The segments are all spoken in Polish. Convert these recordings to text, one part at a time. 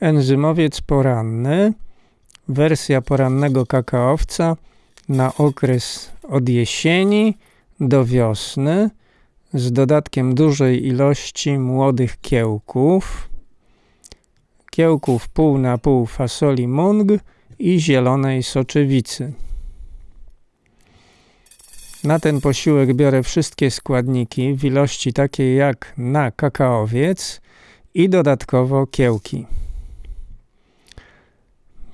Enzymowiec poranny, wersja porannego kakaowca na okres od jesieni do wiosny z dodatkiem dużej ilości młodych kiełków, kiełków pół na pół fasoli mung i zielonej soczewicy. Na ten posiłek biorę wszystkie składniki w ilości takiej jak na kakaowiec i dodatkowo kiełki.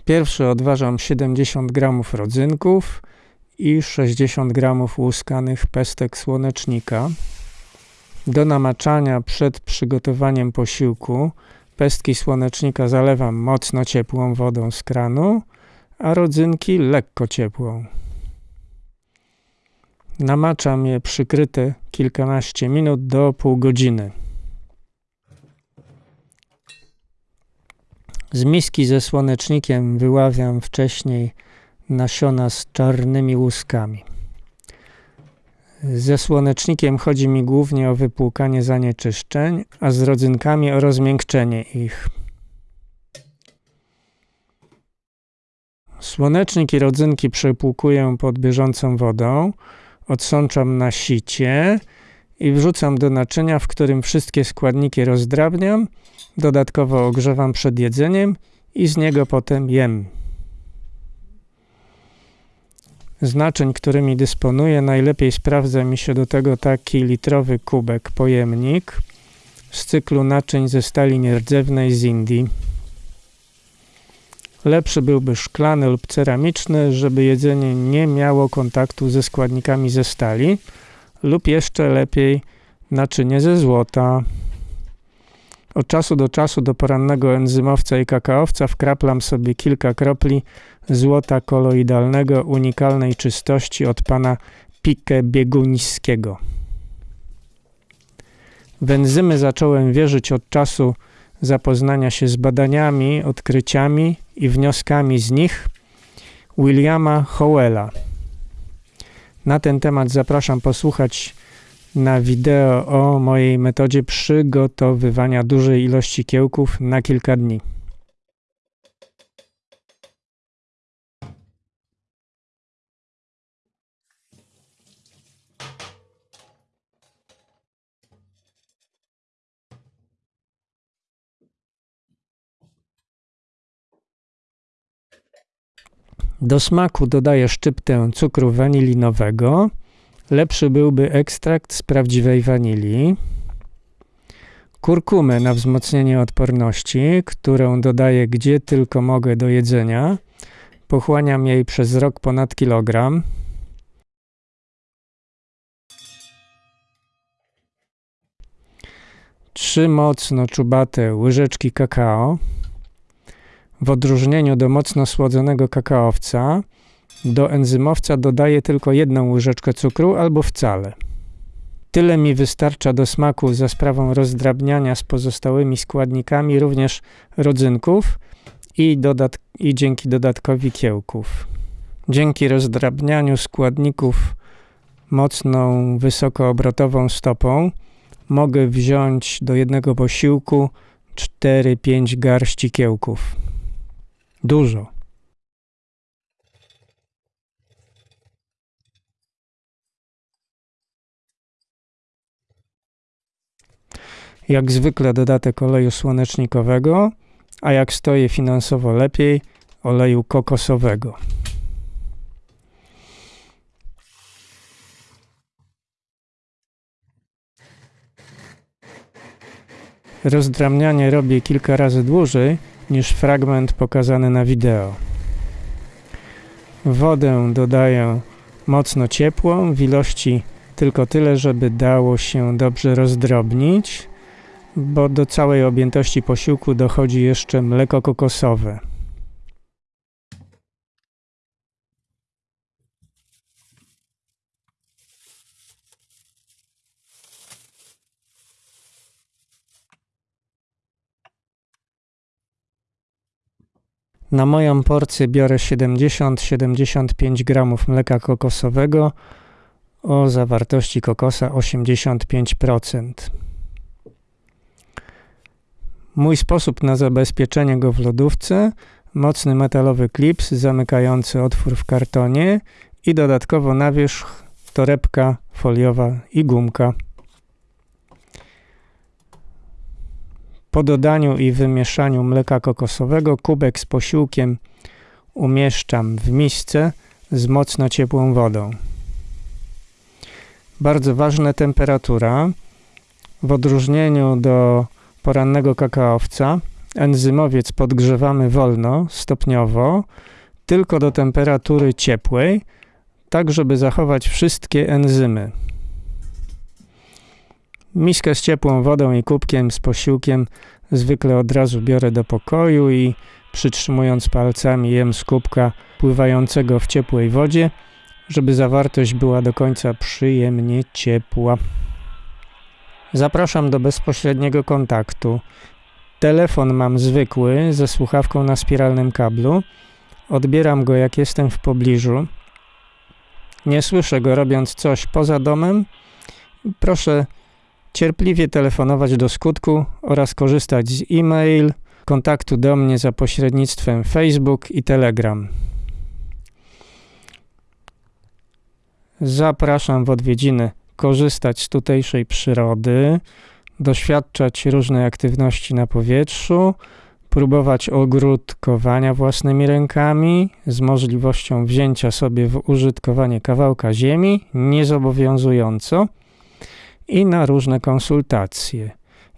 Pierwszy odważam 70 g rodzynków i 60 g łuskanych pestek słonecznika. Do namaczania przed przygotowaniem posiłku pestki słonecznika zalewam mocno ciepłą wodą z kranu, a rodzynki lekko ciepłą. Namaczam je przykryte kilkanaście minut do pół godziny. Z miski ze słonecznikiem wyławiam wcześniej nasiona z czarnymi łuskami. Ze słonecznikiem chodzi mi głównie o wypłukanie zanieczyszczeń, a z rodzynkami o rozmiękczenie ich. Słonecznik i rodzynki przepłukuję pod bieżącą wodą, odsączam na sicie i wrzucam do naczynia, w którym wszystkie składniki rozdrabniam, dodatkowo ogrzewam przed jedzeniem i z niego potem jem. Z naczyń, którymi dysponuję, najlepiej sprawdza mi się do tego taki litrowy kubek, pojemnik z cyklu naczyń ze stali nierdzewnej z Indii. Lepszy byłby szklany lub ceramiczny, żeby jedzenie nie miało kontaktu ze składnikami ze stali, lub jeszcze lepiej naczynie ze złota. Od czasu do czasu do porannego enzymowca i kakaowca wkraplam sobie kilka kropli złota koloidalnego unikalnej czystości od pana Pike Bieguniskiego. W enzymy zacząłem wierzyć od czasu zapoznania się z badaniami, odkryciami i wnioskami z nich Williama Howella. Na ten temat zapraszam posłuchać na wideo o mojej metodzie przygotowywania dużej ilości kiełków na kilka dni. Do smaku dodaję szczyptę cukru wanilinowego. Lepszy byłby ekstrakt z prawdziwej wanilii. Kurkumę na wzmocnienie odporności, którą dodaję gdzie tylko mogę do jedzenia. Pochłaniam jej przez rok ponad kilogram. Trzy mocno czubate łyżeczki kakao. W odróżnieniu do mocno słodzonego kakaowca, do enzymowca dodaję tylko jedną łyżeczkę cukru albo wcale. Tyle mi wystarcza do smaku za sprawą rozdrabniania z pozostałymi składnikami również rodzynków i, dodat i dzięki dodatkowi kiełków. Dzięki rozdrabnianiu składników mocną, wysokoobrotową stopą mogę wziąć do jednego posiłku 4-5 garści kiełków. Dużo. Jak zwykle dodatek oleju słonecznikowego, a jak stoję finansowo lepiej, oleju kokosowego. Rozdramnianie robię kilka razy dłużej, niż fragment pokazany na wideo. Wodę dodaję mocno ciepłą, w ilości tylko tyle, żeby dało się dobrze rozdrobnić, bo do całej objętości posiłku dochodzi jeszcze mleko kokosowe. Na moją porcję biorę 70-75 g mleka kokosowego o zawartości kokosa 85%. Mój sposób na zabezpieczenie go w lodówce: mocny metalowy klips zamykający otwór w kartonie i dodatkowo na wierzch torebka foliowa i gumka. Po dodaniu i wymieszaniu mleka kokosowego kubek z posiłkiem umieszczam w misce z mocno ciepłą wodą. Bardzo ważna temperatura. W odróżnieniu do porannego kakaowca, enzymowiec podgrzewamy wolno, stopniowo, tylko do temperatury ciepłej, tak żeby zachować wszystkie enzymy. Miskę z ciepłą wodą i kubkiem z posiłkiem zwykle od razu biorę do pokoju i przytrzymując palcami jem z kubka pływającego w ciepłej wodzie, żeby zawartość była do końca przyjemnie ciepła. Zapraszam do bezpośredniego kontaktu. Telefon mam zwykły ze słuchawką na spiralnym kablu. Odbieram go jak jestem w pobliżu. Nie słyszę go robiąc coś poza domem. Proszę cierpliwie telefonować do skutku oraz korzystać z e-mail, kontaktu do mnie za pośrednictwem Facebook i Telegram. Zapraszam w odwiedziny korzystać z tutejszej przyrody, doświadczać różnej aktywności na powietrzu, próbować ogródkowania własnymi rękami z możliwością wzięcia sobie w użytkowanie kawałka ziemi, niezobowiązująco i na różne konsultacje.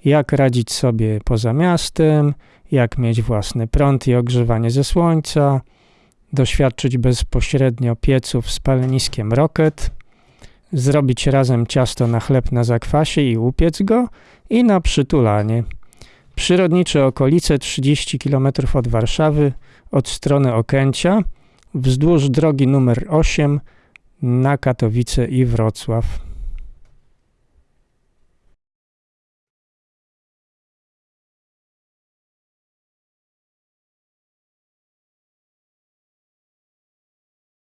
Jak radzić sobie poza miastem, jak mieć własny prąd i ogrzewanie ze słońca, doświadczyć bezpośrednio pieców z paleniskiem Rocket, zrobić razem ciasto na chleb na zakwasie i upiec go i na przytulanie. Przyrodnicze okolice 30 km od Warszawy, od strony Okęcia, wzdłuż drogi numer 8 na Katowice i Wrocław.